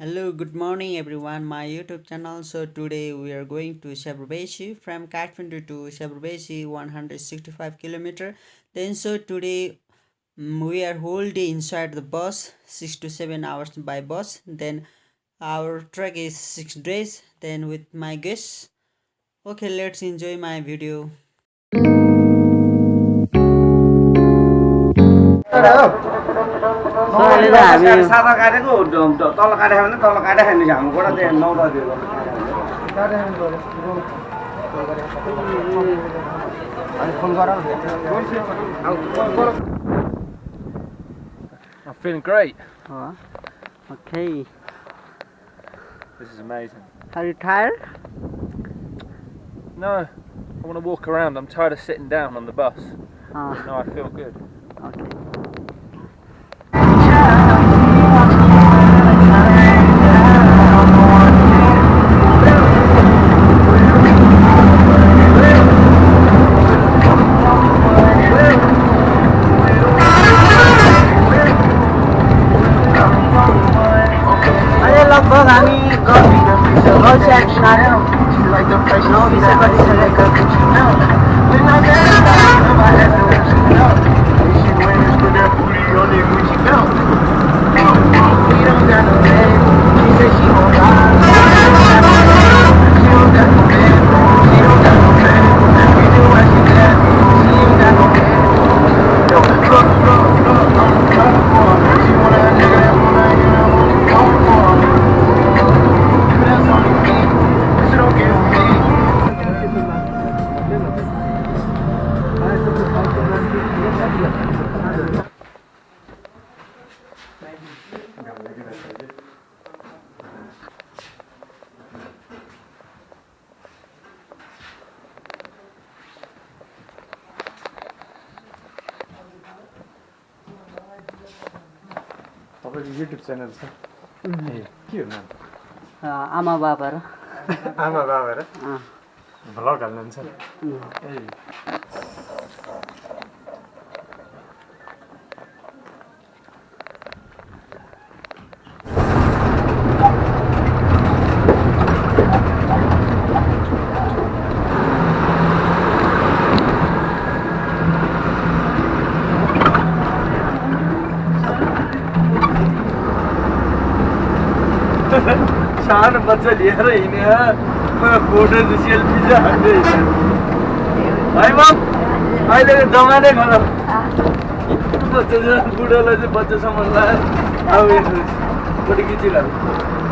Hello, good morning everyone, my YouTube channel. So today we are going to Syabrubesi from Kathmandu to Syabrubesi 165 kilometer. Then so today mm, we are whole day inside the bus, 6 to 7 hours by bus. Then our trek is 6 days. Then with my guests. Okay, let's enjoy my video. अहिले त हामी सादा काटेको ड- ड- तल काटेको भने तल काटेको नि हाम्रो गोडा त्यहाँ नौ दिएको अनि फोन गर I'm feeling great. Oh, okay. This is amazing. Are you tired? No, I want to walk around. I'm tired of sitting down on the bus. Oh, No, I feel good. okay. तपाईँको YouTube channel छ? ए के हो नाम? आमा बाबा र। आमा बाबा र? Vlog हाल्नुहुन्छ। ए। सानो बच्चा लिएर हिँडेर फोटो सेल्फी चाहिँ हान्दै हिँड्छ है मम अहिलेको जमानै खराब बच्चा बुढोलाई चाहिँ बच्चासम्म लाएर अब यसो फोटो खिचिरहेको